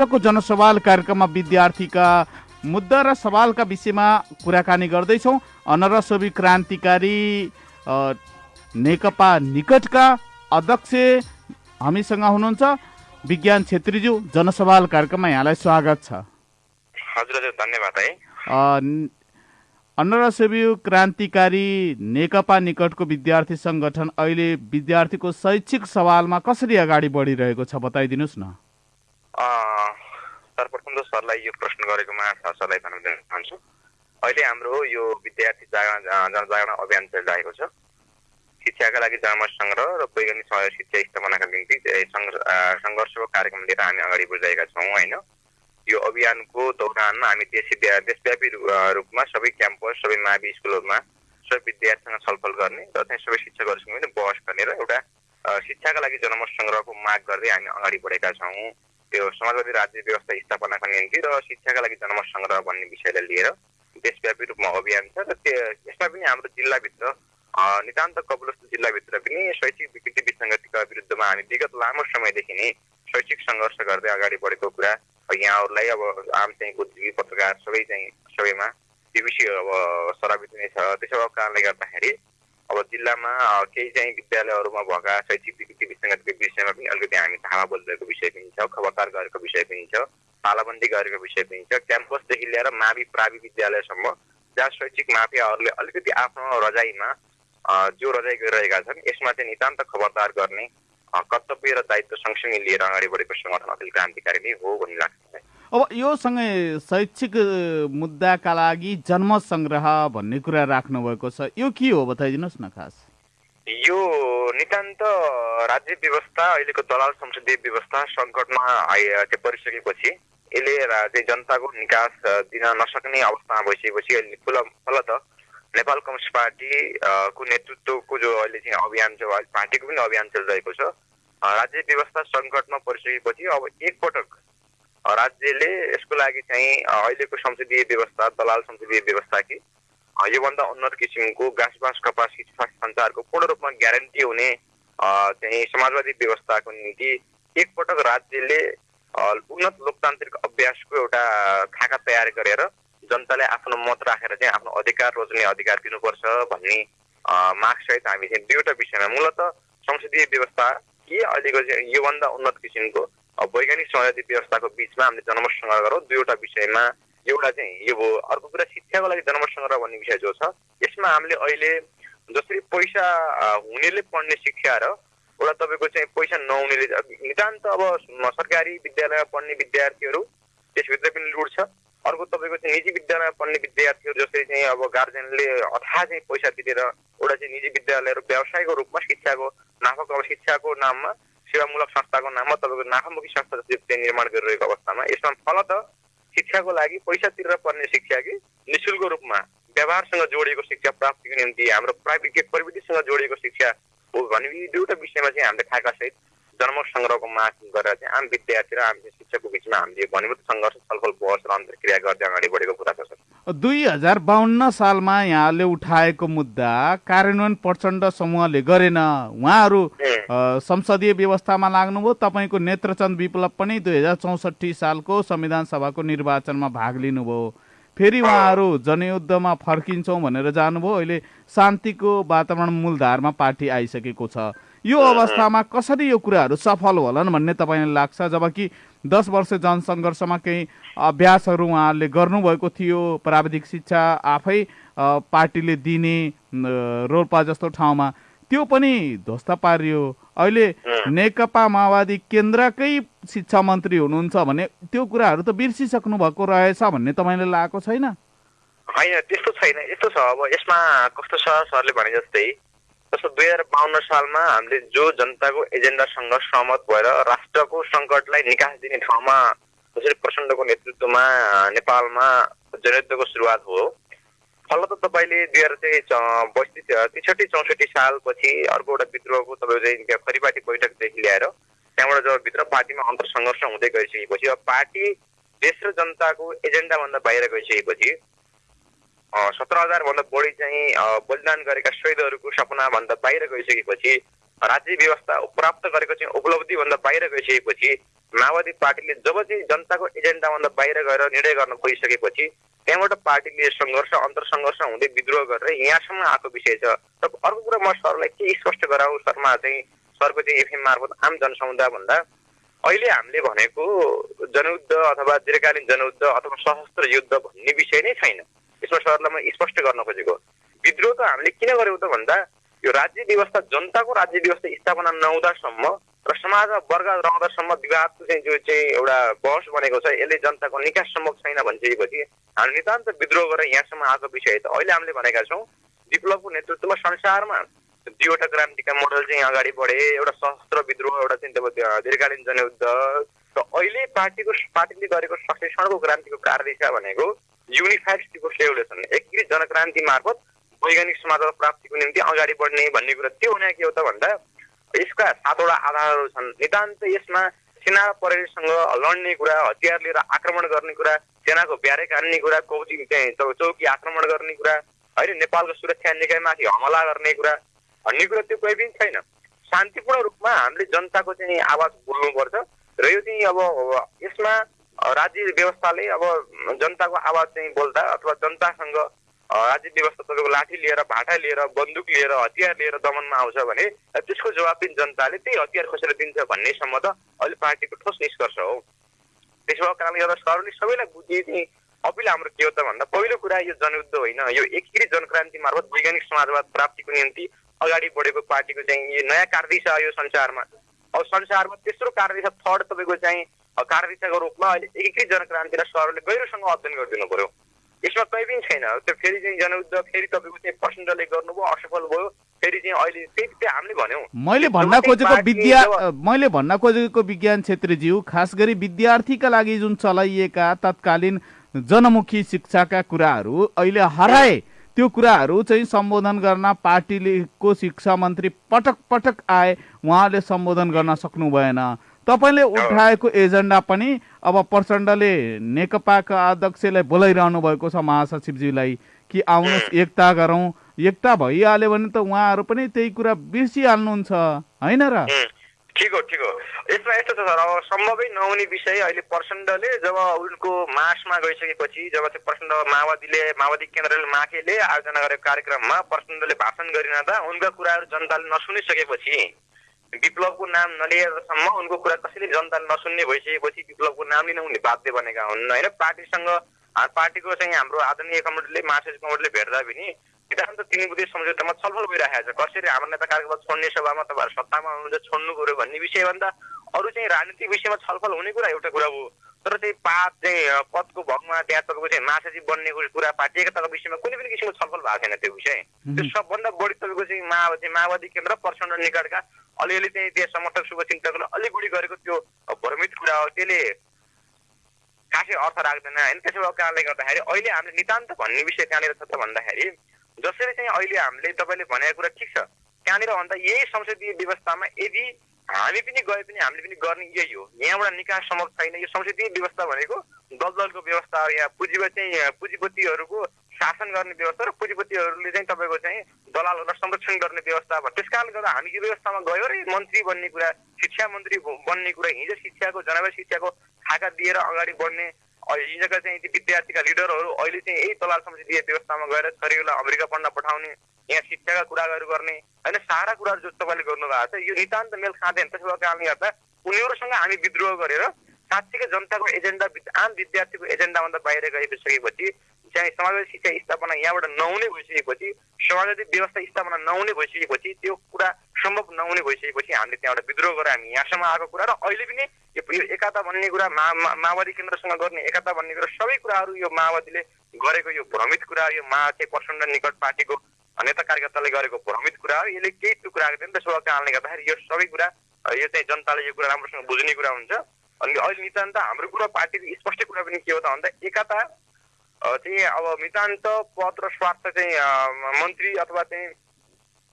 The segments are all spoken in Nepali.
को जनसवाल कार्यक्रममा विद्यार्थीका मुद्दा र सवालका विषयमा कुराकानी गर्दैछौँ। अनरसोबी क्रान्तिकारी नेकपा निकटका अध्यक्ष हामीसँग हुनुहुन्छ विज्ञान छेत्रीज्यू जनसवाल कार्यक्रममा यहाँलाई स्वागत छ। हजुर हजुर धन्यवाद है। अनरसेवी क्रान्तिकारी नेकपा निकटको विद्यार्थी सङ्गठन अहिले विद्यार्थीको शैक्षिक सवालमा कसरी अगाडि बढिरहेको छ बताइदिनुहोस् न। अँ, सर्वप्रथम त सरलाई यो प्रश्न गरेकोमा सर- सरलाई धन्यवाद दिन चाहन्छु अहिले हाम्रो यो विद्यार्थी जागरण जनजागरण अभियान चलिरहेको छ। शिक्षाका लागि जनमत सङ्ग्रह र वैज्ञानिक सहयोग शिक्षा स्थापनाका निम्ति सङ्घर्षको कार्यक्रम लिएर हामी अगाडि बढिरहेका छौँ होइन? यो अभियानको दौरानमा हामी देश देशव्यापी रूपमा सबै क्याम्पस सबै मावि स्कुलहरूमा सबै विद्यार्थीसँग छलफल गर्ने र चाहिँ सबै शिक्षकहरूसँग पनि बहस गर्ने र एउटा शिक्षाका लागि जनमत सङ्ग्रहको माग गर्दै हामी अगाडि बढेका छौँ। त्यो समाजवादी राज्य व्यवस्था स्थापनाका निम्ति र शिक्षाका लागि जनमत सङ्ग्रह भन्ने विषयलाई लिएर देशव्यापी रूपमा अभियान छ र त्यो यसमा पनि हाम्रो जिल्लाभित्र नितान्त कपिलवस्तु जिल्लाभित्र पनि शैक्षिक विकृति विसङ्गतिका विरुद्धमा हामी विगत लामो समयदेखि नै शैक्षिक सङ्घर्ष गर्दै अगाडि बढेको कुरा यहाँहरूलाई अब आम चाहिँ बुद्धिजीवी पत्रकार सबै चाहिँ सबैमा त्यो विषय अब सराबित नै छ त्यसो भएको कारणले गर्दाखेरि अब जिल्लामा केही चाहिँ विद्यालयहरूमा भएका शैक्षिक विकृति विसङ्गतिको विषयमा पनि अलिकति हामी थाहा बोलिरहेको विषय पनि छ खबरदार गरेको विषय पनि छ तालाबन्दी गरेको विषय पनि छ क्याम्पसदेखि लिएर मावि प्रावि विद्यालयसम्म जहाँ शैक्षिक माफियाहरूले अलिकति आफ्नो रजाइमा जो रजाइ गरिरहेका छन् यसमा चाहिँ नितान्त खबरदार गर्ने कर्तव्य र दायित्व सँगसँगै लिएर अगाडि बढेको सङ्गठन अखिल क्रान्तिकारी नै हो भन्ने लाग्छ मलाई। अब यो सँगै शैक्षिक मुद्दाका लागि जन्म सङ्ग्रह भन्ने कुरा राख्नुभएको छ। यो के हो बताइदिनुहोस् न खास? यो नितान्त राज्य व्यवस्था अहिलेको दलाल संसदीय व्यवस्था सङ्कटमा परिसकेपछि यसले चाहिँ जनताको निकास दिन नसक्ने अवस्थामा भइसकेपछि अहिले फुल फलत नेपाल कम्युनिस्ट पार्टी अ, को नेतृत्वको जो अहिले चाहिँ अभियान छ पार्टीको पनि अभियान चलिरहेको छ। राज्य व्यवस्था सङ्कटमा परिसकेपछि अब एकपटक राज्यले यसको लागि चाहिँ अहिलेको संसदीय व्यवस्था दलाल संसदीय व्यवस्था कि योभन्दा उन्नत किसिमको गाँस बाँस कपास स्वास्थ्य पूर्ण रूपमा ग्यारेन्टी हुने चाहिँ समाजवादी व्यवस्थाको निम्ति एकपटक राज्यले उन्नत लोकतान्त्रिक अभ्यासको एउटा खाका तयार गरेर जनताले आफ्नो मत राखेर चाहिँ आफ्नो अधिकार रोज्ने अधिकार दिनुपर्छ भन्ने मागसहित हामी चाहिँ दुईवटा विषयमा मूलत संसदीय व्यवस्था कि अहिलेको चाहिँ योभन्दा उन्नत किसिमको वैज्ञानिक समाजवादी व्यवस्थाको बिचमा हामीले जनमत सङ्ग्रह गरौँ। दुईवटा विषयमा एउटा चाहिँ यो हो अर्को कुरा शिक्षाको लागि जनमत सङ्ग्रह भन्ने विषय जो छ यसमा हामीले अहिले जसरी पैसा हुनेले पढ्ने शिक्षा र एउटा तपाईँको चाहिँ पैसा नहुनेले नितान्त अब सरकारी विद्यालयमा पढ्ने विद्यार्थीहरू त्यसभित्र पनि लुट छ अर्को तपाईँको चाहिँ निजी विद्यालयमा पढ्ने विद्यार्थीहरू जसरी चाहिँ अब गार्जेनले अथाह चाहिँ पैसा तिरेर एउटा चाहिँ निजी विद्यालयहरू व्यवसायको रूपमा शिक्षाको नाफाको अब शिक्षाको नाममा सेवामूलक संस्थाको नाममा तपाईँको नाफामुखी संस्था चाहिँ निर्माण गरिरहेको अवस्थामा यसमा फलत शिक्षाको लागि पैसा तिरेर पढ्ने शिक्षा कि निशुल्क रूपमा व्यवहारसँग जोडिएको शिक्षा प्राप्तिको निम्ति हाम्रो प्राविधिक प्रविधिसँग जोडिएको शिक्षा हो भने यी दुईवटा विषयमा चाहिँ हामीले खाकासहित जन्म सङ्ग्रहको माग गरेर चाहिँ आम विद्यार्थी र आम शिक्षकको बिचमा हामीले घनीभूत सङ्घर्ष छलफल बहस र अन्तर्क्रिया गर्दै अगाडि बढेको कुरा छ दुई हजार बाहन्न सालमा यहाँले उठाएको मुद्दा कार्यान्वयन प्रचण्ड समूहले गरेन। उहाँहरू संसदीय व्यवस्थामा लाग्नुभयो। तपाईँको नेत्रचन्द विप्लव पनि दुई हजार चौसठी सालको संविधान सभाको निर्वाचनमा भाग लिनुभयो। फेरि उहाँहरू जनयुद्धमा फर्किन्छौँ भनेर जानुभयो। अहिले शान्तिको वातावरण मूलधारमा पार्टी आइसकेको छ। यो अवस्थामा कसरी यो कुराहरू सफल होलान् भन्ने तपाईँलाई लाग्छ? जबकि दस वर्ष जनसङ्घर्षमा केही अभ्यासहरू उहाँहरूले गर्नुभएको थियो। प्राविधिक शिक्षा आफै पार्टीले दिने रोल्पा जस्तो ठाउँमा। त्यो पनि ध्वस्त पारियो। अहिले नेकपा माओवादी केन्द्रकै शिक्षा मन्त्री हुनुहुन्छ भने त्यो कुराहरू त बिर्सिसक्नु भएको रहेछ भन्ने तपाईँले लागेको छैन। होइन त्यस्तो छैन। यस्तो छ। अब यसमा कस्तो छ सरले भने जस्तै जस्तो दुई हजार बाहन्न सालमा हामीले जो जनताको एजेन्डासँग सहमत भएर राष्ट्रको सङ्कटलाई निकास दिने ठाउँमा जसरी प्रचण्डको नेतृत्वमा नेपालमा जनयुद्धको सुरुवात हो। फलत तपाईँले दुई हजार चाहिँ बत्तिस त्रिसठी चौसठी सालपछि अर्को एउटा विद्रोहको तपाईँको चाहिँ खरिपाटी बैठकदेखि ल्याएर त्यहाँबाट जब भित्र पार्टीमा अन्तर सङ्घर्ष हुँदै गइसकेपछि अब पार्टी देश र जनताको एजेन्डाभन्दा बाहिर गइसकेपछि सत्र हजारभन्दा बढी चाहिँ बलिदान गरेका शहीदहरूको सपनाभन्दा बाहिर गइसकेपछि राज्य व्यवस्था प्राप्त गरेको चाहिँ उपलब्धिभन्दा बाहिर गइसकेपछि माओवादी पार्टीले जब चाहिँ जनताको एजेन्डाभन्दा बाहिर गएर निर्णय गर्न गइसकेपछि त्यहाँबाट पार्टीले सङ्घर्ष अन्तर्सङ्घर्ष हुँदै विद्रोह गरेर यहाँसम्म आएको विषय छ। र अर्को कुरा म सरलाई के स्पष्ट गराउँ? सरमा चाहिँ सरको चाहिँ एफएम मार्फत आम जनसमुदाय भन्दा अहिले हामीले भनेको जनयुद्ध अथवा दीर्घकालीन जनयुद्ध अथवा सशस्त्र युद्ध भन्ने विषय नै छैन। यसमा सरलाई म स्पष्ट गर्न खोजेको विद्रोह त हामीले किन गर्यौँ त भन्दा यो राज्य व्यवस्था जनताको राज्य व्यवस्था स्थापना नहुँदासम्म र समाजमा वर्ग रहँदासम्म विवादको चाहिँ जो चाहिँ एउटा बहस बनेको छ यसले जनताको निकास सम्भव छैन भनिसकेपछि हामी नितान्त विद्रोह गरेर यहाँसम्म आएको विषय त अहिले हामीले भनेका छौँ विप्लवको नेतृत्वमा संसारमा दुईवटा क्रान्तिका मोडल चाहिँ अगाडि बढे एउटा सशस्त्र विद्रोह एउटा चाहिँ तपाईँ दीर्घकालीन जनयुद्ध। र अहिले पार्टीको पार्टीले गरेको सशेषणको क्रान्तिको कार्यदिशा भनेको युनिफाइड स्टिको रेभोल्युसन एकीकृत जनक्रान्ति मार्फत वैज्ञानिक समाजवाद प्राप्तिको निम्ति अगाडि बढ्ने भन्ने कुरा त्यो हुने के हो त भन्दा यसका सातवटा आधारहरू छन्। नितान्त यसमा सेना प्रहरीसँग लड्ने कुरा हतियार लिएर आक्रमण गर्ने कुरा सेनाको ब्यारेक हान्ने कुरा कौची चौकी आक्रमण गर्ने कुरा होइन नेपालको सुरक्षा निकायमाथि हमला गर्ने कुरा भन्ने कुरा त्यो कोही पनि छैन। शान्तिपूर्ण रूपमा हामीले जनताको चाहिँ आवाज बोल्नुपर्छ। र यो चाहिँ अब यसमा राज्य व्यवस्थाले अब जनताको आवाज चाहिँ बोल्दा अथवा जनतासँग राज्य व्यवस्था तपाईँको लाठी लिएर भाटा लिएर बन्दुक लिएर हतियार लिएर दमनमा आउँछ भने त्यसको जवाब पनि जनताले त्यही हतियार खोसेर दिन्छ भन्नेसम्म त अहिले पार्टीको ठोस निष्कर्ष हो। त्यसो भएको कारणले गर्दा सरले सबैलाई बुझिए चाहिँ अपिल हाम्रो के हो त भन्दा पहिलो कुरा यो जनयुद्ध होइन यो एकीकृत जनक्रान्ति मार्फत वैज्ञानिक समाजवाद प्राप्तिको निम्ति अगाडि बढेको पार्टीको चाहिँ यो नयाँ कार्यदिशा यो संसारमा। अब संसारमा तेस्रो कार्यदिशा थर्ड तपाईँको चाहिँ कार्यदिशाको रूपमा अहिले एकीकृत जनक्रान्तिलाई सरले गहिरोसँग अध्ययन गरिदिनु पर्यो यसमा कहीँ पनि छैन त्यो फेरि चाहिँ जनयुद्ध फेरि तपाईँको चाहिँ प्रचण्डले गर्नुभयो असफल भयो फेरि चाहिँ अहिले त्यही त्यही हामीले भन्यौँ मैले भन्न खोजेको विद्या मैले भन्न खोजेको विज्ञान छेत्रीज्यू खास गरी विद्यार्थीका लागि जुन चलाइएका तत्कालीन जनमुखी शिक्षाका कुराहरू अहिले हराए त्यो कुराहरू चाहिँ सम्बोधन गर्न पार्टीलेको शिक्षा मन्त्री पटक पटक आए उहाँले सम्बोधन गर्न सक्नु भएन तपाईँले उठाएको एजेन्डा पनि अब प्रचण्डले नेकपाका अध्यक्षलाई बोलाइरहनु भएको छ महासचिवज्यूलाई कि आउनुहोस् एकता गरौँ। एकता भइहाल्यो भने त उहाँहरू पनि त्यही कुरा बिर्सिहाल्नुहुन्छ होइन र? ठिक हो ठिक हो। यसमा यस्तो छ सर अब सम्भवै नहुने विषय अहिले प्रचण्डले जब उनको मासमा गइसकेपछि जब चाहिँ प्रचण्ड माओवादीले माओवादी केन्द्रले माकेले आयोजना गरेको कार्यक्रममा प्रचण्डले भाषण गरिरहँदा उनका कुराहरू जनताले नसुनिसकेपछि विप्लवको नाम नलिएरसम्म उनको कुरा कसैले जनताले नसुन्ने भइसकेपछि विप्लवको नाम लिन उनले बाध्य बनेका हुन् होइन पार्टीसँग पार्टीको चाहिँ हाम्रो आदरणीय कमिटीले महासचिव कमिटीले भेट्दा पनि सिद्धान्त तिन बुधे सम्झौतामा छलफल भइरहेको छ कसरी हाम्रो नेता कार्यक्रम छोड्ने सभामा तपाईँहरू सत्तामा हुनुहुन्छ छोड्नु पऱ्यो भन्ने विषयभन्दा अरू चाहिँ राजनीतिक विषयमा छलफल हुने कुरा एउटा कुरा हो तर चाहिँ पात चाहिँ पदको भगमा त्यहाँ तपाईँको चाहिँ महासचिव बन्ने कुरा पार्टी एकताको विषयमा कुनै पनि किसिमको छलफल भएको छैन त्यो विषय। त्यो सबभन्दा बढी तपाईँको चाहिँ माओवादी माओवादी केन्द्र प्रचण्ड निकटका अलिअलि चाहिँ त्यहाँ समर्थक शुभचिन्तकले अलिक बढी गरेको त्यो भ्रमित कुरा हो। त्यसले खासै अर्थ राख्दैन। होइन त्यसो भएको कारणले गर्दाखेरि अहिले हामीले नितान्त भन्ने विषय कहाँनिर छ त भन्दाखेरि जसरी चाहिँ अहिले हामीले तपाईँले भनेको कुरा ठिक छ। कहाँनिर भन्दा यही संसदीय व्यवस्थामा यदि हामी पनि गए पनि हामीले पनि गर्ने यही हो। यहाँबाट निकास सम्भव छैन। यो संसदीय व्यवस्था भनेको दलदलको व्यवस्था हो। यहाँ पुँजीपति चाहिँ पुँजीपतिहरूको शासन गर्ने व्यवस्था र पुँजीपतिहरूले चाहिँ तपाईँको चाहिँ दलालहरूलाई संरक्षण गर्ने व्यवस्था भयो। त्यस कारणले गर्दा हामी यो व्यवस्थामा गयो र मन्त्री बन्ने कुरा शिक्षा मन्त्री बन्ने कुरा हिजो शिक्षाको जनावारी शिक्षाको खाका दिएर अगाडि बढ्ने हिजोका चाहिँ ती विद्यार्थीका लिडरहरू अहिले चाहिँ यही दलाल संसदीय व्यवस्थामा गएर छोरीहरूलाई अमेरिका पढ्न पठाउने यहाँ शिक्षाका कुराहरू गर्ने होइन सारा कुराहरू जो तपाईँले गर्नुभएको छ यो नितान्त मेल खाँदैन। त्यसो भएको कारणले गर्दा उनीहरूसँग हामी विद्रोह गरेर साँच्चीकै जनताको एजेन्डा आम विद्यार्थीको एजेन्डाभन्दा बाहिर गइसकेपछि चाहिँ समाजवादी शिक्षा स्थापना यहाँबाट नहुने भइसकेपछि समाजवादी व्यवस्था स्थापना नहुने भइसकेपछि त्यो कुरा सम्भव नहुने भइसकेपछि हामीले त्यहाँबाट विद्रोह गरेर हामी यहाँसम्म आएको कुरा र अहिले पनि यो एकता भन्ने कुरा मा माओवादी केन्द्रसँग गर्ने एकता भन्ने कुरा सबै कुराहरू यो माओवादीले गरेको यो भ्रमित कुरा यो मा चाहिँ प्रचण्ड निकट पार्टीको नेता कार्यकर्ताले गरेको भ्रमित कुरा हो। यसले केही टुक्रा दिँदैन त्यसो भएको कारणले गर्दाखेरि यो सबै कुरा यो चाहिँ जनताले यो कुरा राम्रोसँग बुझ्ने कुरा हुन्छ। अनि अहिले नितान्त हाम्रो कुरा पार्टीको स्पष्ट कुरा पनि के हो त भन्दा एकता चाहिँ अब नितान्त पद र स्वार्थ चाहिँ मन्त्री अथवा चाहिँ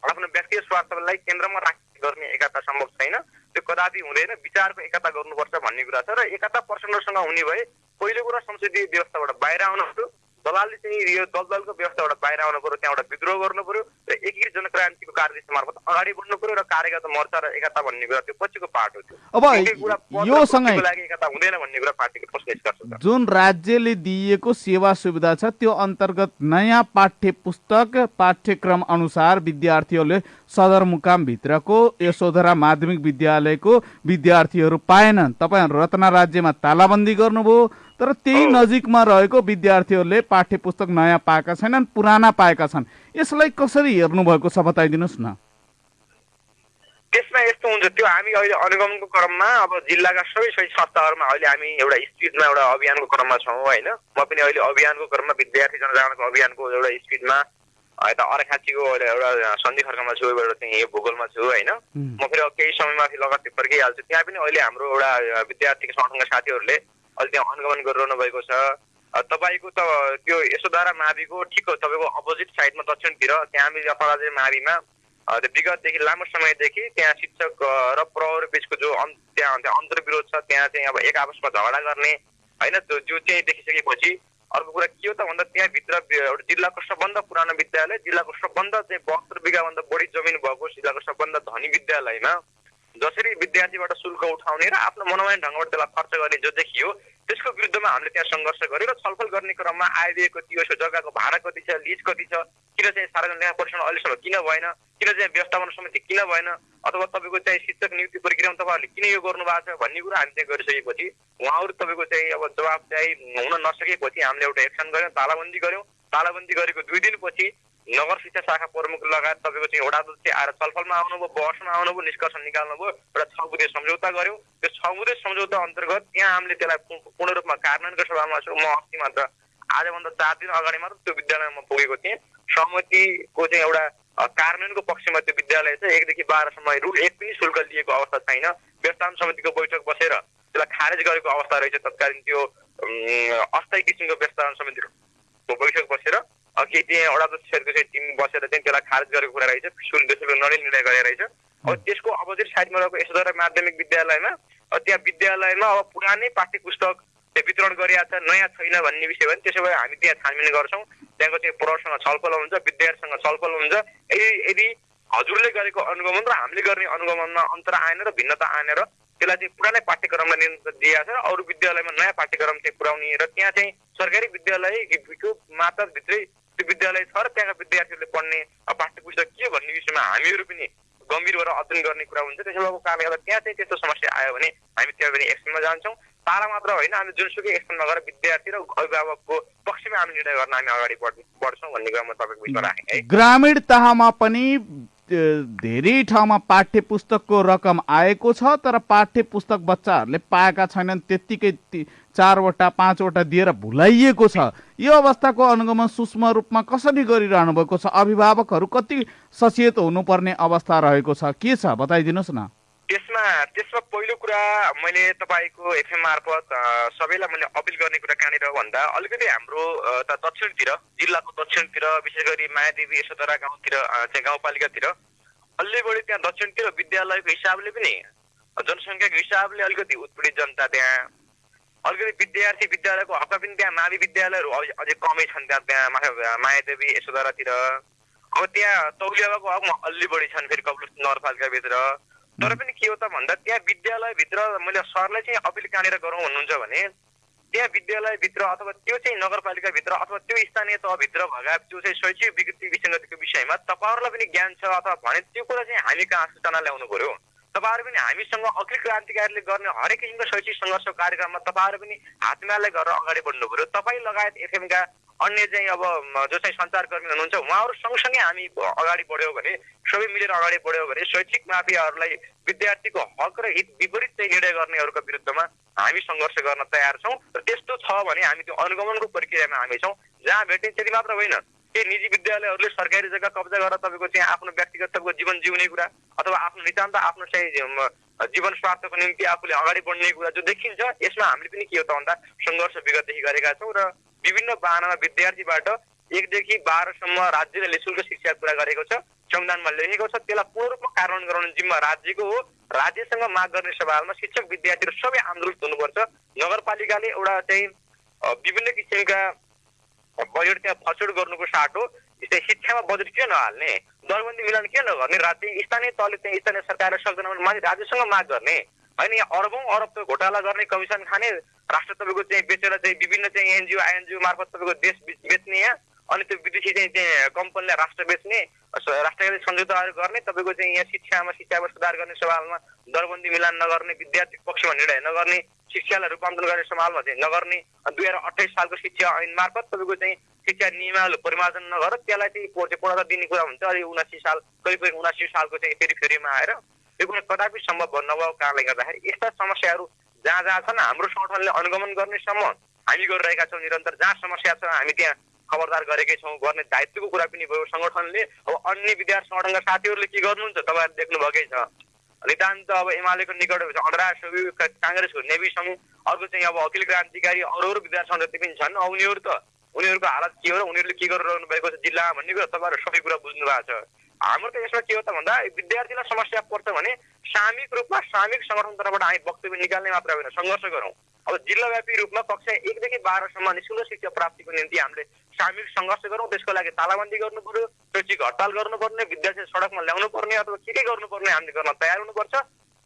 आफ्नो व्यक्तिगत स्वार्थलाई केन्द्रमा राखी गर्ने एकता सम्भव छैन त्यो कदापि हुँदैन विचारको एकता गर्नुपर्छ भन्ने कुरा छ। र एकता प्रचण्डसँग हुने भए पहिलो कुरा संसदीय व्यवस्थाबाट बाहिर आउनुहुन्थ्यो दलालले चाहिँ यो दलदलको व्यवस्थाबाट बाहिर आउनु पर्यो त्यहाँबाट विद्रोह गर्नु पर्यो र एकीकृत जनक्रान्तिको कार्यदिशा मार्फत अगाडि बढ्नु पर्यो र कार्यकर्ता मोर्चा र एकता भन्ने कुरा त्यो पछिको पार्ट हो त्यो। अब एकै कुरा पद र यो सँगै कुर्सीको लागि एकता हुँदैन भन्ने कुरा पार्टीको ठोस निष्कर्ष जुन राज्यले दिइएको सेवा सुविधा छ त्यो अन्तर्गत नयाँ पाठ्य पुस्तक पाठ्यक्रम अनुसार विद्यार्थीहरूले सदरमुकामभित्रको यशोधरा माध्यमिक विद्यालयको विद्यार्थीहरू पाएनन्। तपाईँहरू रत्ना राज्यमा तालाबन्दी गर्नुभयो तर त्यही। नजिकमा रहेको विद्यार्थीहरूले पाठ्य पुस्तक नयाँ पाएका छैनन् पुराना पाएका छन् यसलाई कसरी हेर्नु भएको छ बताइदिनुहोस् न त्यसमा यस्तो हुन्छ त्यो हामी अहिले अनुगमनको क्रममा अब जिल्लाका सबै सबै संस्थाहरूमा अहिले हामी एउटा स्पिडमा एउटा अभियानको क्रममा छौँ होइन म पनि अहिले अभियानको क्रममा विद्यार्थी जनजागरणको अभियानको एउटा स्पिडमा यता अरेखाँचीको अहिले एउटा सन्धि खर्कमा छु एउटा चाहिँ यो भूगोलमा छु होइन। म फेरि केही समयमाथि लगत्तै फर्किहाल्छु त्यहाँ पनि अहिले हाम्रो एउटा विद्यार्थी सङ्घका साथीहरूले अहिले त्यहाँ अनुगमन गरिरहनु भएको छ तपाईँको त त्यो यशोधारा माविको ठिक तपाईँको अपोजिट साइडमा दक्षिणतिर त्यहाँ हामी अपराजे माविमा। त्यो विगतदेखि लामो समयदेखि त्यहाँ शिक्षक र प्रहरी बिचको जो त्यहाँ अन्तर्विरोध छ त्यहाँ चाहिँ अब एक आपसमा झगडा गर्ने। होइन त्यो जो चाहिँ देखिसकेपछि अर्को कुरा के हो त भन्दा त्यहाँभित्र एउटा जिल्लाको सबभन्दा पुरानो विद्यालय जिल्लाको सबभन्दा चाहिँ बहत्तर बिघाभन्दा बढी जमिन भएको जिल्लाको सबभन्दा धनी विद्यालयमा। जसरी विद्यार्थीबाट शुल्क उठाउने र आफ्नो मनोमानी ढङ्गबाट त्यसलाई खर्च गर्ने जो देखियो त्यसको विरुद्धमा हामीले त्यहाँ सङ्घर्ष गर्यो र छलफल गर्ने क्रममा आइदिएको त्यो यसो जग्गाको भाडा कति छ लिज कति छ किन चाहिँ सार्वजनिक न्याय परीक्षण अहिलेसम्म किन भएन किन चाहिँ व्यवस्थापन समिति किन भएन अथवा तपाईँको चाहिँ शिक्षक नियुक्ति प्रक्रियामा तपाईँहरूले किन यो गर्नु भएको छ भन्ने कुरा हामी त्यहाँ गरिसकेपछि उहाँहरू तपाईँको चाहिँ अब जवाब चाहिँ हुन नसकेपछि हामीले एउटा एक्सन गऱ्यौँ तालाबन्दी गऱ्यौँ। तालाबन्दी गरेको दुई दिनपछि नगर शिक्षा शाखा प्रमुख लगायत तपाईँको चाहिँ वडा अध्यक्ष आएर छलफलमा आउनुभयो बहसमा आउनुभयो निष्कर्ष निकाल्नुभयो एउटा छ बुधे सम्झौता गऱ्यौँ त्यो छ बुधे सम्झौता अन्तर्गत त्यहाँ हामीले त्यसलाई पूर्ण रूपमा कार्यान्वयनको सभामा छु। म अस्ति मात्र आजभन्दा चार दिन अगाडि मात्र त्यो विद्यालयमा पुगेको थिएँ। सहमतिको चाहिँ एउटा कार्यान्वयनको पक्षमा त्यो विद्यालय छ एकदेखि बाह्रसम्म रुल एक पनि शुल्क लिएको अवस्था छैन। व्यवस्थापन समितिको बैठक बसेर त्यसलाई खारेज गरेको अवस्था रहेछ। तत्कालीन त्यो अस्थायी किसिमको व्यवस्थापन समितिको बैठक बसेर त्यहाँ वडा अध्यक्षहरूको चाहिँ टिम बसेर चाहिँ त्यसलाई खारेज गरेको कुरा रहेछ शुल्क शुल्क नलिने निर्णय गरेर रहेछ। अब त्यसको अपोजिट साइडमा रहेको यशोधरा माध्यमिक विद्यालयमा अब त्यहाँ विद्यालयमा अब पुरानै पाठ्य पुस्तक वितरण गरिएको छ नयाँ छैन भन्ने विषय भने त्यसो भए हामी त्यहाँ छानबिन गर्छौँ। त्यहाँको चाहिँ प्रहरसँग छलफल हुन्छ विद्यार्थीसँग छलफल हुन्छ। यदि यदि हजुरले गरेको अनुगमन र हामीले गर्ने अनुगमनमा अन्तर आएन र भिन्नता आएन र त्यसलाई चाहिँ पुरानै पाठ्यक्रमलाई नियन्त्रण दिएको छ अरू विद्यालयमा नयाँ पाठ्यक्रम चाहिँ पुर्याउने र त्यहाँ चाहिँ सरकारी विद्यालयको माताभित्रै त्यो विद्यालय छ र त्यहाँका विद्यार्थीहरूले पढ्ने पाठ्य पुस्तक के भन्ने विषयमा हामीहरू पनि गम्भीर भएर अध्ययन गर्ने कुरा हुन्छ। त्यसो भएको कारणले गर्दा त्यहाँ चाहिँ त्यस्तो समस्या आयो भने हामी त्यहाँ पनि एक्सनमा जान्छौँ। तारा मात्र होइन हामी जुनसुकै एक्सनमा गएर विद्यार्थी र अभिभावकको पक्षमा हामी निर्णय गर्न हामी अगाडि बढ बढ्छौँ भन्ने कुरा म तपाईँको बिचमा राखेँ है। ग्रामीण तहमा पनि धेरै ठाउँमा पाठ्य पुस्तकको रकम आएको छ तर पाठ्य पुस्तक बच्चाहरूले पाएका छैनन् त्यत्तिकै चारवटा पाँचवटा दिएर भुलाइएको छ। यो अवस्थाको अनुगमन सूक्ष्म रूपमा कसरी गरिरहनु भएको छ? अभिभावकहरू कति सचेत हुनुपर्ने अवस्था रहेको छ? के छ? बताइदिनुहोस् न। त्यसमा त्यसमा पहिलो कुरा मैले तपाईँको एफएम मार्फत सबैलाई मैले अपिल गर्ने कुरा कहाँनिर भन्दा अलिकति हाम्रो दक्षिणतिर जिल्लाको दक्षिणतिर विशेष गरी मायादेवी यशोधरा गाउँतिर चाहिँ गाउँपालिकातिर अलि बढी त्यहाँ दक्षिणतिर विद्यालयको हिसाबले पनि जनसङ्ख्याको हिसाबले अलिकति उत्पीडित जनता त्यहाँ अलिकति विद्यार्थी विद्यालयको हकमा पनि त्यहाँ मावि विद्यालयहरू अझै कमै छन् त्यहाँ त्यहाँ मायादेवी यशोधरातिर। अब त्यहाँ तौलियाको हकमा अलि बढी छन् फेरि कपिल नगरपालिकाभित्र तर पनि के हो त भन्दा त्यहाँ विद्यालयभित्र मैले सरलाई चाहिँ अपिल कहाँनिर गरौँ भन्नुहुन्छ भने त्यहाँ विद्यालयभित्र अथवा त्यो चाहिँ नगरपालिकाभित्र अथवा त्यो स्थानीय तहभित्र भएका त्यो चाहिँ शैक्षिक विकृति विसङ्गतिको विषयमा तपाईँहरूलाई पनि ज्ञान छ अथवा भने त्यो कुरा चाहिँ हामी कहाँ सूचना ल्याउनु पर्यो? तपाईँहरू पनि हामीसँग अखिल क्रान्तिकारीले गर्ने हरेक किसिमको शैक्षिक सङ्घर्ष कार्यक्रममा तपाईँहरू पनि हातमाले गरेर अगाडि बढ्नु पर्यो। तपाईँ लगायत एफएमका अन्य चाहिँ अब जो चाहिँ सञ्चारकर्मी हुनुहुन्छ उहाँहरू सँगसँगै हामी अगाडि बढ्यौँ भने सबै मिलेर अगाडि बढ्यौँ भने शैक्षिक माफियाहरूलाई विद्यार्थीको हक र हित विपरीत चाहिँ निर्णय गर्नेहरूको विरुद्धमा हामी सङ्घर्ष गर्न तयार छौँ। र त्यस्तो छ भने हामी त्यो अनुगमनको प्रक्रियामा हामी छौँ। जहाँ भेट्ने त्यति मात्र होइन। केही निजी विद्यालयहरूले सरकारी जग्गा कब्जा गरेर तपाईँको चाहिँ आफ्नो व्यक्तिगत तपाईँको जीवन जिउने कुरा अथवा आफ्नो नितान्त आफ्नो चाहिँ जीवन स्वार्थको निम्ति आफूले अगाडि बढ्ने कुरा जो देखिन्छ यसमा हामीले पनि के हो त भन्दा सङ्घर्ष विगतदेखि गरेका छौँ र विभिन्न बाहनामा विद्यार्थीबाट एकदेखि बाह्रसम्म राज्यले निशुल्क शिक्षा कुरा गरेको छ संविधानमा लेखेको छ। त्यसलाई पूर्ण रूपमा कार्यान्वयन गराउने जिम्मा राज्यको हो। राज्यसँग माग गर्ने सवालमा शिक्षक विद्यार्थीहरू सबै आन्दोलित हुनुपर्छ। नगरपालिकाले एउटा चाहिँ विभिन्न किसिमका बजेट त्यहाँ फचुड गर्नुको साटो जस्तै शिक्षामा बजेट किन नहाल्ने? दरबन्दी मिलान किन नगर्ने? राज्य स्थानीय तहले त्यहाँ स्थानीय सरकारले सक्दैन भने माथि राज्यसँग माग गर्ने। होइन यहाँ अरबौँ अरब घोटाला गर्ने कमिसन खाने राष्ट्र तपाईँको चाहिँ बेचेर चाहिँ विभिन्न चाहिँ एनजिओ आइएनजिओ मार्फत तपाईँको देश बेच- बेच्ने यहाँ अनि त्यो विदेशी चाहिँ त्यहाँ कम्पनीलाई राष्ट्र बेच्ने राष्ट्रले सम्झौताहरू गर्ने तपाईँको चाहिँ यहाँ शिक्षामा शिक्षामा सुधार गर्ने सवालमा दरबन्दी मिलान नगर्ने विद्यार्थी पक्षमा निर्णय नगर्ने शिक्षालाई रूपान्तरण गर्ने सवालमा चाहिँ नगर्ने दुई हजार अठाइस सालको शिक्षा ऐन मार्फत तपाईँको चाहिँ शिक्षा नियमावली परिमार्जन नगरेर त्यसलाई चाहिँ चाहिँ पूर्णता दिने कुरा हुन्छ। अहिले उनासी साल करिब उनासी सालको चाहिँ फेरि फेरिमा आएर यो कुरा कदापि सम्भव नभएको कारणले गर्दाखेरि यस्ता समस्याहरू जहाँ जहाँ छन् हाम्रो सङ्गठनले अनुगमन गर्नेसम्म हामी गरिरहेका छौँ निरन्तर। जहाँ समस्या छ हामी त्यहाँ खबरदार गरेकै छौँ गर्ने दायित्वको कुरा पनि भयो। सङ्गठनले अब अन्य विद्यार्थी सङ्गठनका साथीहरूले के गर्नुहुन्छ तपाईँहरूले देख्नुभएकै छ। नितान्त अब एमालेको निकट सोबी काङ्ग्रेसको नेवी सङ्घ अर्को चाहिँ अब अखिल क्रान्तिकारी अरू अरू विद्यार्थी जति पनि छन् अब उनीहरू त उनीहरूको हालत के हो र उनीहरूले के गरिरहनु भएको छ जिल्लामा भन्ने कुरा तपाईँहरू सबै कुरा बुझ्नु भएको छ। हाम्रो त यसमा के हो त भन्दा विद्यार्थीलाई समस्या पर्छ भने सामूहिक रूपमा सामूहिक सङ्गठन तर्फबाट हामी वक्तव्य निकाल्ने मात्र होइन सङ्घर्ष गरौँ। अब जिल्लाव्यापी रूपमा कक्षा एकदेखि बाह्रसम्म निशुल्क शिक्षा प्राप्तिको निम्ति हामीले सामूहिक सङ्घर्ष गरौँ त्यसको लागि तालाबन्दी गर्नु पर्यो शैक्षिक हडताल गर्नुपर्ने विद्यार्थी सडकमा ल्याउनु पर्ने अथवा के के गर्नुपर्ने हामीले गर्न तयार हुनुपर्छ।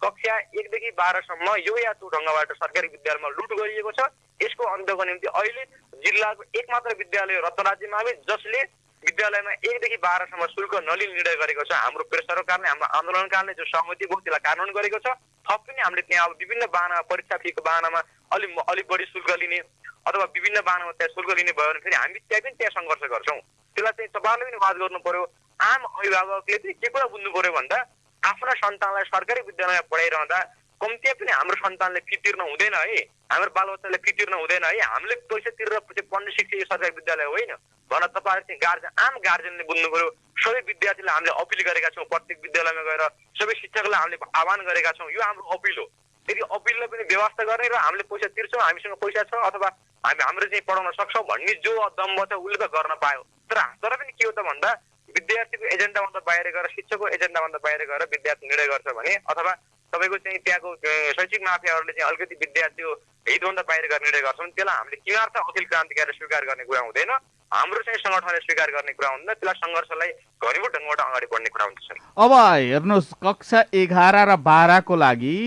कक्षा एकदेखि बाह्रसम्म यो या त्यो ढङ्गबाट सरकारी विद्यालयमा लुट गरिएको छ। यसको अन्तको निम्ति अहिले जिल्लाको एकमात्र विद्यालय रत्न राज्यमा हामी जसले विद्यालयमा एकदेखि बाह्रसम्म शुल्क नलिने निर्णय गरेको छ। हाम्रो प्रेस सरकारले हाम्रो आन्दोलनकालले जो सहमति भयो त्यसलाई कानुन गरेको छ। थप पनि हामीले त्यहाँ अब विभिन्न बाहना परीक्षा फीको बाहनामा अलिक अलिक बढी शुल्क लिने अथवा विभिन्न बाहनामा त्यहाँ शुल्क लिने भयो भने फेरि हामी त्यहाँ पनि त्यहाँ सङ्घर्ष गर्छौँ। त्यसलाई चाहिँ तपाईँहरूले पनि वाद गर्नु पर्यो आम अभिभावकले चाहिँ के कुरा बुझ्नु पर्यो भन्दा आफ्ना सन्तानलाई सरकारी विद्यालयमा पढाइरहँदा कम्ती पनि हाम्रो सन्तानले फी तिर्न हुँदैन है। हाम्रो बालबच्चाले फी तिर्न हुँदैन है। हामीले पैसा तिरेर चाहिँ पढ्ने शिक्षा यो सरकारी विद्यालय होइन। भन तपाईँहरू चाहिँ गार्जेन आम गार्जेनले बुझ्नु पर्यो सबै विद्यार्थीलाई हामीले अपिल गरेका छौँ प्रत्येक विद्यालयमा गएर सबै शिक्षकलाई हामीले आह्वान गरेका छौँ। यो हाम्रो अपिल हो। यदि अपिललाई पनि व्यवस्था गर्ने र हामीले पैसा तिर्छौँ हामीसँग पैसा छ अथवा हामी हाम्रो चाहिँ पढाउन सक्छौँ भन्ने जो दम्ब छ उसले त गर्न पायो। तर तर पनि के हो त भन्दा विद्यार्थीको एजेन्डाभन्दा बाहिर गएर शिक्षकको एजेन्डाभन्दा बाहिर गएर विद्यार्थी निर्णय गर्छ भने अथवा तपाईँको चाहिँ त्यहाँको शैक्षिक माफियाहरूले चाहिँ अलिकति विद्यार्थीको हितभन्दा बाहिर गर्ने निर्णय गर्छन्। त्यसलाई हामीले किनार्थ अखिल क्रान्तिकारी स्वीकार गर्ने कुरा हुँदैन। हाम्रो चाहिँ सङ्गठनले स्वीकार गर्ने कुरा हुँदैन त्यसलाई सङ्घर्षलाई घनीभूत ढङ्गबाट अगाडि बढ्ने कुरा हुन्छ अब हेर्नुहोस् कक्षा एघार र बाह्रको लागि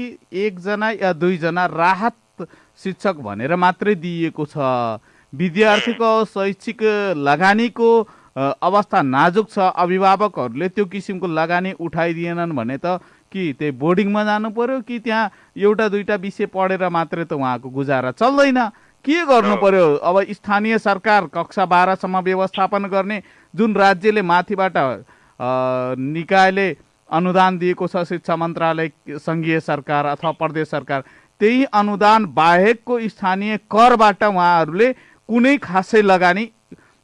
एकजना या दुईजना राहत शिक्षक भनेर मात्रै दिइएको छ। विद्यार्थीको शैक्षिक लगानीको अवस्था नाजुक छ। अभिभावकहरूले त्यो किसिमको लगानी उठाइदिएनन् भने त कि त्यही बोर्डिङमा जानु पर्यो कि त्यहाँ एउटा दुईटा विषय पढेर मात्रै त उहाँको गुजारा चल्दैन। के गर्नु पर्यो? अब स्थानीय सरकार कक्षा बाह्रसम्म व्यवस्थापन गर्ने जुन राज्यले माथिबाट निकायले अनुदान दिएको छ शिक्षा मन्त्रालय सङ्घीय सरकार अथवा प्रदेश सरकार त्यही अनुदान बाहेकको स्थानीय करबाट उहाँहरूले कुनै खासै लगानी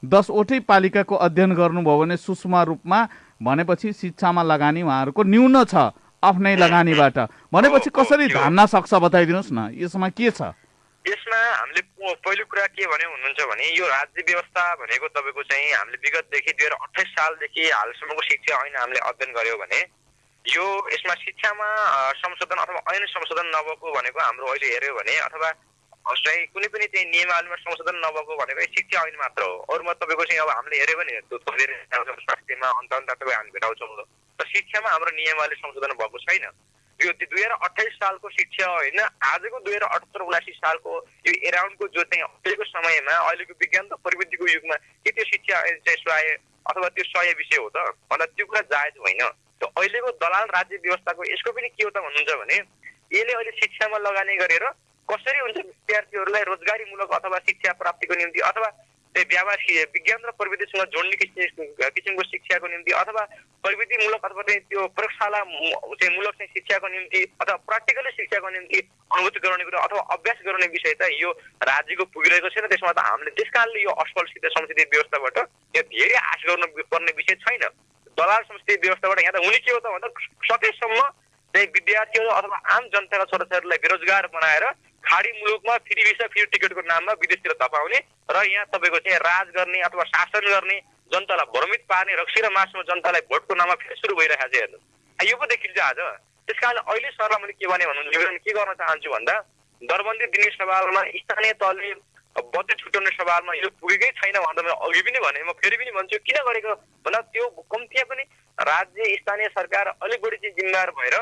दसवटै पालिकाको अध्ययन गर्नुभयो भने सूक्ष्म रूपमा भनेपछि शिक्षामा लगानी उहाँहरूको न्यून छ। आफ्नै लगानीबाट। भनेपछि कसरी धान्न सक्छ बताइदिनुहोस् न? यसमा के छ? यसमा हामीले पहिलो कुरा के भने हुनुहुन्छ भने यो राज्य व्यवस्था भनेको तपाईँको चाहिँ हामीले विगतदेखि दुई हजार अठाइस सालदेखि हालसम्मको शिक्षा ऐन हामीले अध्ययन गऱ्यौँ भने यो यसमा शिक्षामा संशोधन अथवा ऐन संशोधन नभएको भनेको हाम्रो अहिले हेऱ्यो भने अथवा चाहिँ कुनै पनि चाहिँ नियमावलीमा संशोधन नभएको भनेको शिक्षा ऐन मात्र हो। अरूमा तपाईँको चाहिँ अब हामीले हेऱ्यो भने स्वास्थ्यमा अन्त अन्त तपाईँ हामी भेटाउँछौँ। तर शिक्षामा हाम्रो नियमावली संशोधन भएको छैन। यो दुई हजार अठाइस सालको शिक्षा होइन आजको दुई हजार अठहत्तर उनासी सालको यो एराउन्डको जो चाहिँ अहिलेको समयमा अहिलेको विज्ञान र प्रविधिको युगमा के त्यो शिक्षा चाहिँ सहाय अथवा त्यो सय विषय हो त? भन्दा त्यो कुरा जायज होइन। त्यो अहिलेको दलाल राज्य व्यवस्थाको यसको पनि के हो त भन्नुहुन्छ भने यसले अहिले शिक्षामा लगानी गरेर कसरी हुन्छ विद्यार्थीहरूलाई रोजगारीमूलक अथवा शिक्षा प्राप्तिको निम्ति अथवा शि- विज्ञान र प्रविधिसँग जोड्ने किसिम किसिमको शिक्षाको निम्ति अथवा प्रविधिमूलक अथवा चाहिँ त्यो प्रयोगशाला चाहिँ मूलक चाहिँ शिक्षाको निम्ति अथवा प्र्याक्टिकली शिक्षाको निम्ति अनुभूति गराउने कुरा अथवा अभ्यास गराउने विषय त यो राज्यको पुगिरहेको छैन त्यसमा त हामीले त्यस कारणले यो असफल संसदीय व्यवस्थाबाट यहाँ धेरै आश गर्नु पर्ने विषय छैन दलाल संसदीय व्यवस्थाबाट यहाँ त हुने के हो त भन्दा सकेसम्म चाहिँ विद्यार्थीहरू अथवा आम जनताका छोराछोरीलाई बेरोजगार बनाएर खाडी मुलुकमा फ्री भिसा फ्री टिकटको नाममा विदेशतिर धपाउने र यहाँ तपाईँको चाहिँ राज गर्ने अथवा शासन गर्ने जनतालाई भ्रमित पार्ने रक्सी र मासुमा जनतालाई भोटको नाममा फेरि सुरु भइरहेको छ हेर्नु। यो पो देखिन्छ आज। त्यस कारण अहिले सरलाई मैले के भने भन्नु निवेदन के गर्न चाहन्छु भन्दा दरबन्दी दिने सवालमा स्थानीय तहले बजेट छुट्याउने सवालमा यो पुगेकै छैन भन्दा मैले अघि पनि भने म फेरि पनि भन्छु किन गरेको? भन्दा त्यो कम्तीमा पनि राज्य स्थानीय सरकार अलिक बढी चाहिँ जिम्मेवार भएर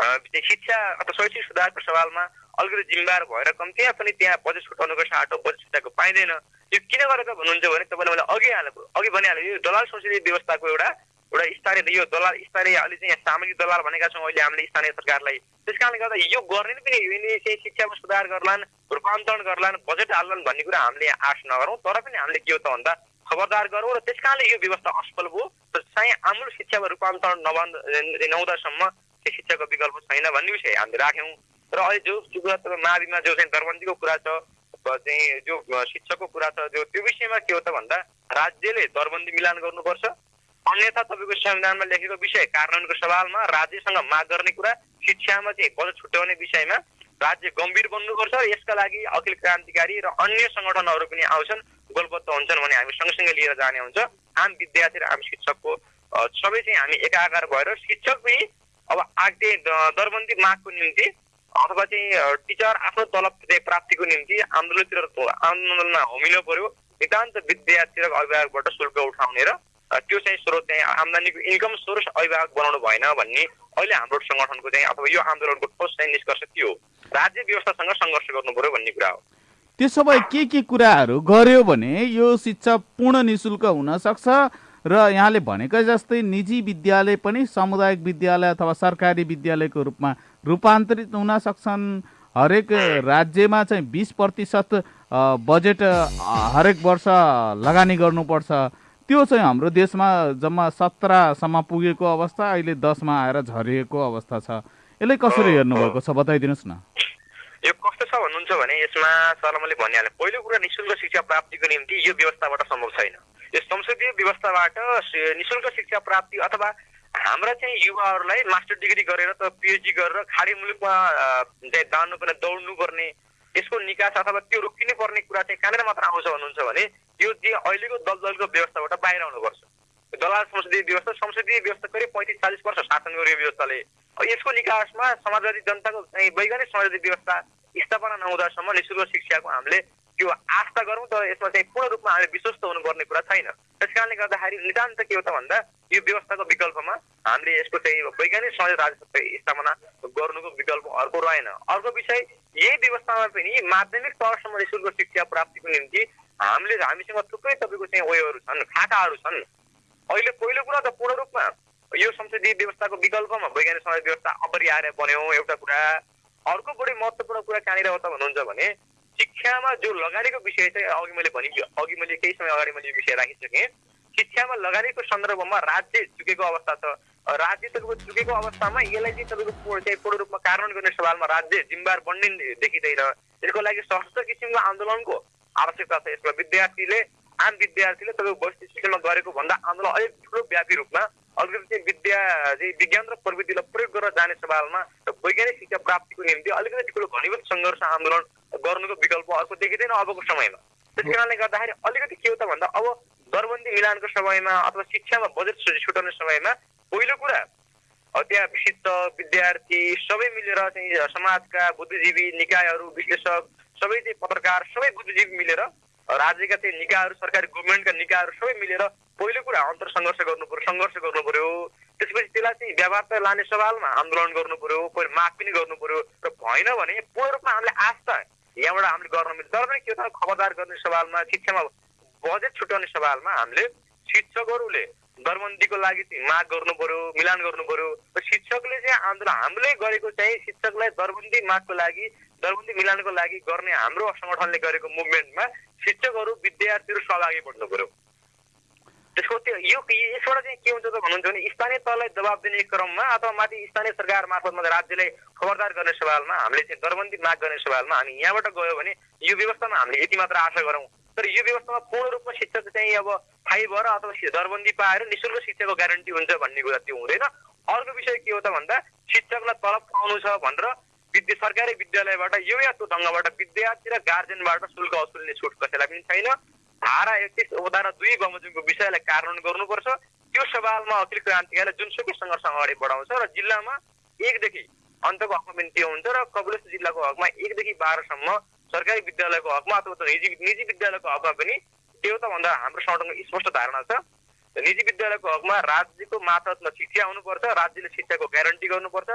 शिक्षा अथवा शैक्षिक सुधारको सवालमा अलिकति जिम्मेवार भएर कम्तीमा पनि त्यहाँ बजेट छुट्याउनुको साटो बजेट छुट्याएको पाइँदैन। यो किन गरेको भन्नुहुन्छ भने तपाईँले मैले अघि हालेको अघि भनिहालेँ यो दलाल संसदीय व्यवस्थाको एउटा एउटा स्थानीय यो दलाल स्थानीय अहिले चाहिँ यहाँ सामाजिक दलाल भनेका छौँ अहिले हामीले स्थानीय सरकारलाई। त्यस कारणले गर्दा यो गर्ने पनि चाहिँ शिक्षामा सुधार गर्लान् रूपान्तरण गर्लान् बजेट हाल्लान् भन्ने कुरा हामीले आश नगरौँ तर पनि हामीले के हो त भन्दा खबरदार गरौँ र त्यस कारणले यो व्यवस्था असफल भयो र चाहिँ आमूल शिक्षामा रूपान्तरण नभन् नहुँदासम्म त्यो शिक्षाको विकल्प छैन भन्ने विषय हामीले राख्यौँ। र अहिले जो कुरा माविमा जो चाहिँ दरबन्दीको कुरा छ चाहिँ जो शिक्षकको कुरा छ जो त्यो विषयमा के हो त भन्दा राज्यले दरबन्दी मिलान गर्नुपर्छ। अन्यथा तपाईँको संविधानमा लेखेको विषय कार्यान्वयनको सवालमा राज्यसँग माग गर्ने कुरा शिक्षामा चाहिँ बजेट छुट्याउने विषयमा राज्य गम्भीर बन्नुपर्छ। र यसका लागि अखिल क्रान्तिकारी र अन्य सङ्गठनहरू पनि आउँछन् गोलबद्ध हुन्छन् भने हामी सँगसँगै लिएर जाने हुन्छ। आम विद्यार्थी र आम शिक्षकको सबै चाहिँ हामी एकाकार भएर शिक्षक पनि अब आगे द- दरबन्दी मागको निम्ति अथवा चाहिँ टिचर आफ्नो तलब प्राप्तिको निम्ति आन्दोलनतिर आन्दोलनमा होमिनु पर्यो। नितान्त विद्यार्थी र अभिभावकबाट शुल्क उठाउने र त्यो चाहिँ स्रोत चाहिँ आम्दानीको इन्कम सोर्स अभिभावक बनाउनु भएन भन्ने अहिले हाम्रो सङ्गठनको चाहिँ अथवा यो आन्दोलनको ठोस चाहिँ निष्कर्ष के हो? राज्य व्यवस्थासँग सङ्घर्ष गर्नु पर्यो भन्ने कुरा हो। त्यसो भए के के कुराहरू गर्यो भने यो शिक्षा पूर्ण निशुल्क हुन सक्छ? र यहाँले भनेकै जस्तै निजी विद्यालय पनि सामुदायिक विद्यालय अथवा सरकारी विद्यालयको रूपमा रूपान्तरित हुन सक्छन्। हरेक राज्यमा चाहिँ बिस प्रतिशत बजेट हरेक वर्ष लगानी गर्नुपर्छ। त्यो चाहिँ हाम्रो देशमा जम्मा सत्रसम्म पुगेको अवस्था अहिले दसमा आएर झरिएको अवस्था छ। यसलाई कसरी हेर्नुभएको छ बताइदिनुहोस् न। यो कस्तो छ भन्नुहुन्छ भने यसमा सर मैले भनिहालेँ पहिलो कुरा निशुल्क शिक्षा प्राप्तिको निम्ति यो व्यवस्थाबाट सम्भव छैन। यो संसदीय व्यवस्थाबाट निशुल्क शिक्षा प्राप्ति अथवा हाम्रा चाहिँ युवाहरूलाई मास्टर डिग्री गरेर त पिएचडी गरेर खाडी मुलुकमा अ, चाहिँ जानुपर्ने दौड्नुपर्ने यसको निकास अथवा त्यो रोकिनु पर्ने कुरा चाहिँ कहाँनिर मात्र आउँछ भन्नुहुन्छ भने यो चाहिँ अहिलेको दलदलको व्यवस्थाबाट बाहिर आउनुपर्छ। दलाल संसदीय व्यवस्था संसदीय व्यवस्था करिब पैँतिस चालिस वर्ष शासन गर्यो यो व्यवस्थाले यसको निकासमा समाजवादी जनताको चाहिँ वैज्ञानिक समाजवादी व्यवस्था स्थापना नहुँदासम्म निशुल्क शिक्षाको हामीले त्यो आस्था गरौँ तर यसमा चाहिँ पूर्ण रूपमा हामी विश्वस्त हुनुपर्ने कुरा छैन। त्यस कारणले गर्दाखेरि नितान्त के हो त भन्दा यो व्यवस्थाको विकल्पमा हामीले यसको चाहिँ वैज्ञानिक समाज राजसत्ता स्थापना गर्नुको विकल्प अर्को रहेन। अर्को विषय यही व्यवस्थामा पनि माध्यमिक तहसम्म निशुल्क शिक्षा प्राप्तिको निम्ति हामीले हामीसँग थुप्रै तपाईँको चाहिँ उयोहरू छन् खाकाहरू छन्। अहिले पहिलो कुरा त पूर्ण रूपमा यो संसदीय व्यवस्थाको विकल्पमा वैज्ञानिक समाज व्यवस्था अपरिहार्य बन्यो एउटा कुरा। अर्को बढी महत्त्वपूर्ण कुरा कहाँनिर हो त भन्नुहुन्छ भने शिक्षामा जो लगानीको विषय चाहिँ अघि मैले भने अघि मैले केही समय अगाडि मैले यो विषय राखिसकेँ। शिक्षामा लगानीको सन्दर्भमा राज्य चुकेको अवस्था छ। राज्य तपाईँको चुकेको अवस्थामा यसलाई चाहिँ तपाईँको चाहिँ पूर्ण रूपमा कार्यान्वयन गर्ने सवालमा राज्य जिम्मेवार बन्ने देखिँदैन। यसको लागि सशक्त किसिमको आन्दोलनको आवश्यकता छ। यसमा विद्यार्थीले आम विद्यार्थीले तपाईँको बस्ती शिक्षामा गरेको भन्दा आन्दोलन अलिक ठुलो व्यापी रूपमा अलिकति चाहिँ विद्या चाहिँ विज्ञान र प्रविधिलाई प्रयोग गरेर जाने सवालमा र वैज्ञानिक शिक्षा प्राप्तिको निम्ति अलिकति ठुलो घनीभूत सङ्घर्ष आन्दोलन गर्नुको विकल्प अर्को देखिँदैन अबको समयमा। त्यस कारणले गर्दाखेरि अलिकति के हो त भन्दा अब दरबन्दी मिलानको समयमा अथवा शिक्षामा बजेट छुटाउने समयमा पहिलो कुरा त्यहाँ शिक्षक विद्यार्थी सबै मिलेर चाहिँ समाजका बुद्धिजीवी निकायहरू विश्लेषक सबै चाहिँ पत्रकार सबै बुद्धिजीवी मिलेर राज्यका चाहिँ निकायहरू सरकारी गभर्मेन्टका निकायहरू सबै मिलेर पहिलो कुरा अन्तर सङ्घर्ष गर्नु पर्यो सङ्घर्ष गर्नु पर्यो। त्यसपछि त्यसलाई चाहिँ व्यापार लाने सवालमा आन्दोलन गर्नु पर्यो पहिलो माग पनि गर्नु पर्यो र भएन भने पूर्ण रूपमा हामीले आस्था यहाँबाट हामीले गर्न मिल्छ। तर पनि के त खबरदार गर्ने सवालमा शिक्षामा बजेट छुट्याउने सवालमा हामीले शिक्षकहरूले दरबन्दीको लागि चाहिँ माग गर्नु पर्यो मिलान गर्नु पर्यो। र शिक्षकले चाहिँ आन्दोलन हामीले गरेको चाहिँ शिक्षकलाई दरबन्दी मागको लागि दरबन्दी मिलानको लागि गर्ने हाम्रो सङ्गठनले गरेको मुभमेन्टमा शिक्षकहरू विद्यार्थीहरू सहभागी बढ्नु पर्यो त्यसको त्यो यो यसबाट चाहिँ के हुन्छ त भन्नुहुन्छ भने स्थानीय तहलाई दबाब दिने क्रममा अथवा माथि स्थानीय सरकार मार्फतमा राज्यलाई खबरदार गर्ने सवालमा हामीले चाहिँ दरबन्दी माग गर्ने सवालमा हामी यहाँबाट गयो भने यो व्यवस्थामा हामीले यति मात्र आशा गरौँ। तर यो व्यवस्थामा पूर्ण रूपमा शिक्षक चाहिँ अब फाइ भएर अथवा दरबन्दी पाएर निशुल्क शिक्षाको ग्यारेन्टी हुन्छ भन्ने कुरा त्यो हुँदैन। अर्को विषय के हो त भन्दा शिक्षकलाई तलब पाउनु छ भनेर विद्या सरकारी विद्यालयबाट यो या त्यो ढङ्गबाट विद्यार्थी र गार्जेनबाट शुल्क वसुल्ने छुट कसैलाई पनि छैन। धारा एकतिस उपधारा दुई बमोजिमको विषयलाई कार्यान्वयन गर्नुपर्छ। त्यो सवालमा अखिल क्रान्तिकारीले जुनसुकै सङ्घर्ष अगाडि बढाउँछ र जिल्लामा एकदेखि अन्तको हकमा बिन्ती हुन्छ र कपिलेश्वर जिल्लाको हकमा एकदेखि बाह्रसम्म सरकारी विद्यालयको हकमा अथवा निजी निजी विद्यालयको हकमा पनि त्यो त भन्दा हाम्रो संगठनको स्पष्ट धारणा छ। निजी विद्यालयको हकमा राज्यको मातहतमा शिक्षा हुनुपर्छ राज्यले शिक्षाको ग्यारेन्टी गर्नुपर्छ।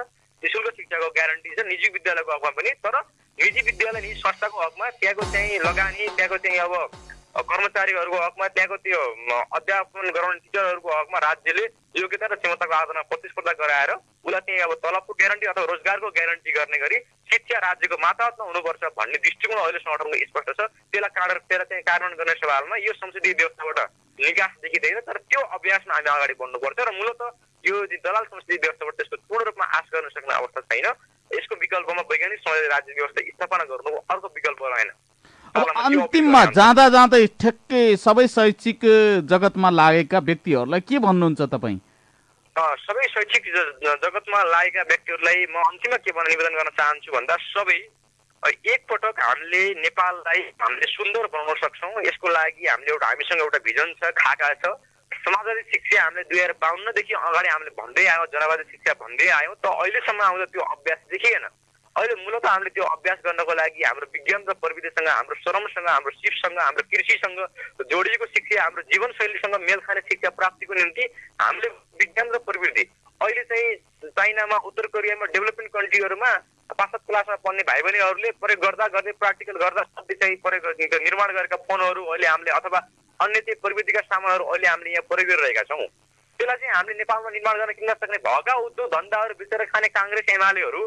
निशुल्क शिक्षाको ग्यारेन्टी छ निजी विद्यालयको हकमा पनि। तर निजी विद्यालय निजी संस्थाको हकमा त्यहाँको चाहिँ लगानी त्यहाँको चाहिँ अब कर्मचारीहरूको हकमा त्यहाँको त्यो अध्यापन गराउने टिचरहरूको हकमा राज्यले योग्यता र क्षमताको आधारमा प्रतिस्पर्धा गराएर उसलाई चाहिँ अब तलबको ग्यारेन्टी अथवा रोजगारको ग्यारेन्टी गर्ने गरी शिक्षा राज्यको माताहतमा हुनुपर्छ भन्ने दृष्टिकोण अहिले सङ्गठनको स्पष्ट छ। त्यसलाई कारण त्यसलाई चाहिँ कार्यान्वयन गर्ने सवालमा यो संसदीय व्यवस्थाबाट निकास देखिँदैन तर त्यो अभ्यासमा हामी अगाडि बढ्नुपर्छ र मूलत यो दलाल संसदीय व्यवस्थाबाट त्यसको पूर्ण रूपमा आश गर्न सक्ने अवस्था छैन। यसको विकल्पमा वैज्ञानिक संसदीय राज्य व्यवस्था स्थापना गर्नु अर्को विकल्प रहेन। अन्तिममा जाँदा जाँदै ठ्याक्कै सबै शैक्षिक जगतमा लागेका व्यक्तिहरूलाई के भन्नुहुन्छ तपाईँ? सबै शैक्षिक जगतमा लागेका व्यक्तिहरूलाई म अन्तिममा के भन्न निवेदन गर्न चाहन्छु भन्दा सबै एकपटक हामीले नेपाललाई हामीले सुन्दर बनाउन सक्छौँ। यसको लागि हामीले एउटा हामीसँग एउटा भिजन छ खाका छ। समाजवादी शिक्षा हामीले दुई हजार बाहन्नदेखि अगाडि हामीले भन्दै आयौँ जनवादी शिक्षा भन्दै आयौँ। त अहिलेसम्म आउँदा त्यो अभ्यास देखिएन। अहिले मूलत हामीले त्यो अभ्यास गर्नको लागि हाम्रो विज्ञान र प्रविधिसँग हाम्रो श्रमसँग हाम्रो सिपसँग हाम्रो कृषिसँग जोडिएको शिक्षा हाम्रो जीवनशैलीसँग मेल खाने शिक्षा प्राप्तिको निम्ति हामीले विज्ञान र प्रविधि अहिले चाहिँ चाइनामा उत्तर कोरियामा डेभलपिङ कन्ट्रीहरूमा पाँच क्लासमा पढ्ने भाइ बहिनीहरूले प्रयोग गर्दा गर्दै प्र्याक्टिकल गर्दा चाहिँ प्रयोग निर्माण गरेका फोनहरू अहिले हामीले अथवा अन्य चाहिँ प्रविधिका सामानहरू अहिले हामीले यहाँ प्रयोग गरिरहेका छौँ। त्यसलाई चाहिँ हामीले नेपालमा निर्माण गर्न किन्न सक्ने भएका उद्योग धन्दाहरू बेचेर खाने काङ्ग्रेस एमालेहरू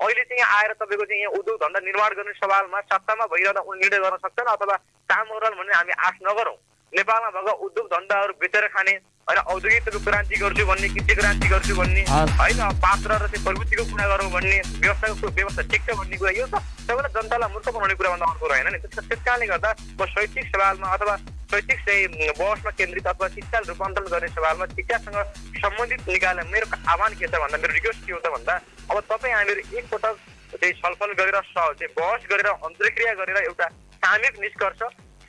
अहिले चाहिँ यहाँ आएर तपाईँको चाहिँ यहाँ उद्योग धन्दा निर्माण गर्ने सवालमा सत्तामा भइरहँदा निर्णय गर्न सक्छन् अथवा काम गरौँ भन्ने हामी आश नगरौँ। नेपालमा भएको उद्योग धन्दाहरू बेचेर खाने होइन औद्योगिक क्रान्ति गर्छु भन्ने कृषि क्रान्ति गर्छु भन्ने। होइन पात्र र चाहिँ प्रवृत्तिको कुरा गरौँ भन्ने व्यवस्थाको व्यवस्था ठिक छ भन्ने कुरा यो त सबैलाई जनतालाई मूर्ख बनाउने कुराभन्दा अर्को रहेन नि त्यस त्यस कारणले गर्दा म शैक्षिक सवालमा अथवा शैक्षिक चाहिँ बहसमा केन्द्रित अथवा शिक्षा रूपान्तरण गर्ने सवालमा शिक्षासँग सम्बन्धित निकायलाई मेरो आह्वान के छ भन्दा मेरो रिक्वेस्ट के हो त भन्दा अब तपाईँ हामीहरू एकपटक चाहिँ छलफल गरेर चाहिँ बहस गरेर अन्तर्क्रिया गरेर एउटा सामूहिक निष्कर्ष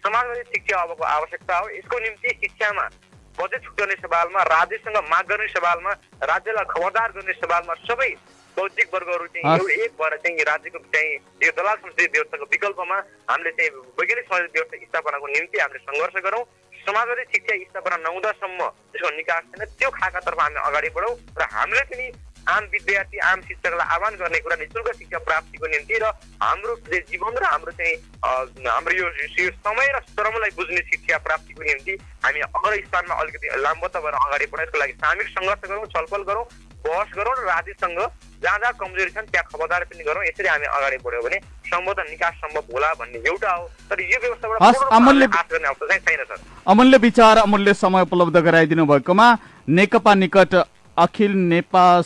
समाजवादी शिक्षा अबको आवश्यकता हो। यसको निम्ति शिक्षामा बजेट छुट्याउने सवालमा राज्यसँग माग गर्ने सवालमा राज्यलाई खबरदार गर्ने सवालमा सबै बौद्धिक वर्गहरू चाहिँ। एउटा एक भएर चाहिँ राज्यको चाहिँ यो दलाल संसदीय व्यवस्थाको विकल्पमा हामीले चाहिँ वैज्ञानिक संसदीय व्यवस्था स्थापनाको निम्ति हामीले सङ्घर्ष गरौँ। समाजवादी शिक्षा स्थापना नहुँदासम्म त्यसको निकास छैन। त्यो खाकातर्फ हामी अगाडि बढौँ र हामीले पनि आम विद्यार्थी आम शिक्षकलाई आह्वान गर्ने कुरा निशुल्क शिक्षा प्राप्तिको निम्ति र हाम्रो जीवन र हाम्रो चाहिँ हाम्रो यो समय र श्रमलाई बुझ्ने शिक्षा प्राप्तिको निम्ति हामी अग्र स्थानमा अलिकति लामबद्ध भएर अगाडि बढौँ यसको लागि सामूहिक सङ्घर्ष गरौँ छलफल गरौँ बहस गरौँ र राज्यसँग जहाँ जहाँ कमजोरी छन् त्यहाँ खबरदार पनि गरौँ। यसरी हामी अगाडि बढ्यो भने सम्बोधन निकास सम्भव होला भन्ने एउटा हो। तर यो व्यवस्थाबाट अमूल्य- अवस्था चाहिँ छैन सर। अमूल्य विचार अमूल्य समय उपलब्ध गराइदिनु भएकोमा नेकपा निकट अखिल नेपाल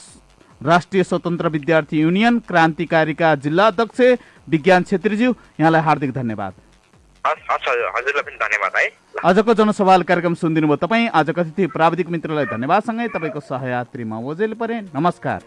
राष्ट्रिय स्वतन्त्र विद्यार्थी युनियन क्रान्तिकारीका जिल्ला अध्यक्ष विज्ञान छेत्रीज्यू यहाँलाई हार्दिक धन्यवाद। हजुरलाई पनि है। आजको जनसवाल कार्यक्रम सुनिदिनु भयो तपाईँ। आजको अतिथि प्राविधिक मित्रलाई धन्यवादसँगै तपाईँको सहयात्री म ओजेल परे। नमस्कार।